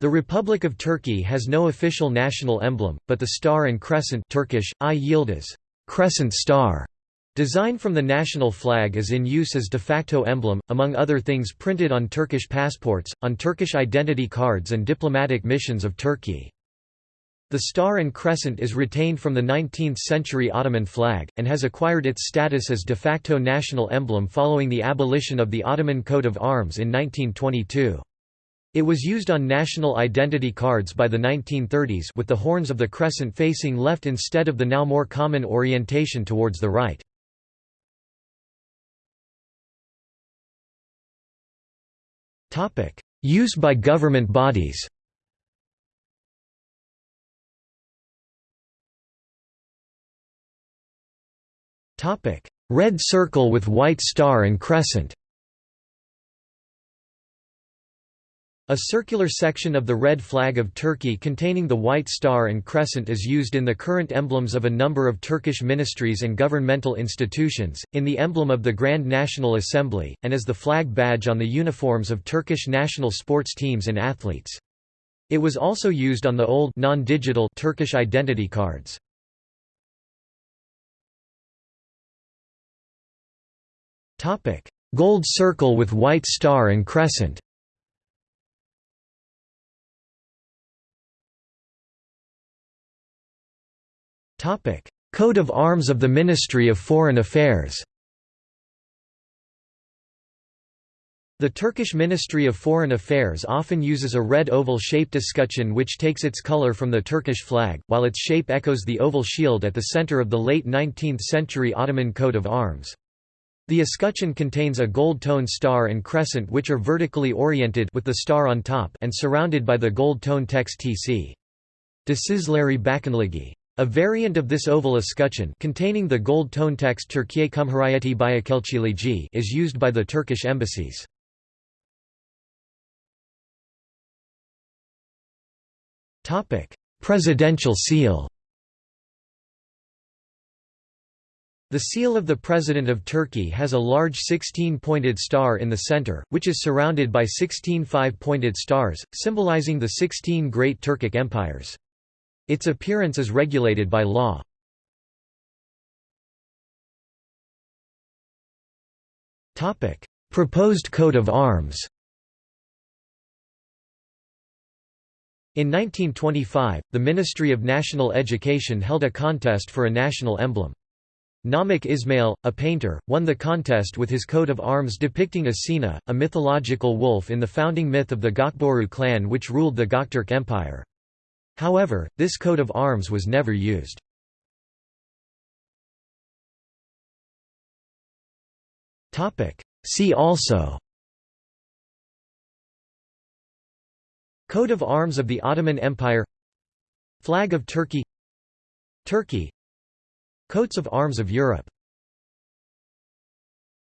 The Republic of Turkey has no official national emblem, but the star and crescent Turkish, Ay Yıldız, crescent star, design from the national flag is in use as de facto emblem, among other things printed on Turkish passports, on Turkish identity cards and diplomatic missions of Turkey. The star and crescent is retained from the 19th-century Ottoman flag, and has acquired its status as de facto national emblem following the abolition of the Ottoman coat of arms in 1922. It was used on national identity cards by the 1930s with the horns of the crescent facing left instead of the now more common orientation towards the right. Use by government bodies Red circle with white star and crescent A circular section of the red flag of Turkey containing the white star and crescent is used in the current emblems of a number of Turkish ministries and governmental institutions, in the emblem of the Grand National Assembly, and as the flag badge on the uniforms of Turkish national sports teams and athletes. It was also used on the old non-digital Turkish identity cards. Gold circle with white star and crescent Coat of arms of the Ministry of Foreign Affairs The Turkish Ministry of Foreign Affairs often uses a red oval-shaped escutcheon which takes its color from the Turkish flag, while its shape echoes the oval shield at the center of the late 19th-century Ottoman coat of arms. The escutcheon contains a gold-tone star and crescent which are vertically oriented with the star on top and surrounded by the gold-tone text TC. Dışişleri Bakanlığı. A variant of this oval escutcheon containing the gold tone text Türkiye Cumhuriyeti Büyükelçiliği is used by the Turkish embassies. Topic: Presidential seal The seal of the President of Turkey has a large 16-pointed star in the center, which is surrounded by 16 five-pointed stars, symbolizing the 16 great Turkic empires. Its appearance is regulated by law. Proposed coat of arms In 1925, the Ministry of National Education held a contest for a national emblem. Namık Ismail, a painter, won the contest with his coat of arms depicting Asena, a mythological wolf in the founding myth of the Gokboru clan which ruled the Gokturk Empire. However, this coat of arms was never used. See also Coat of arms of the Ottoman Empire Flag of Turkey Turkey Coats of arms of Europe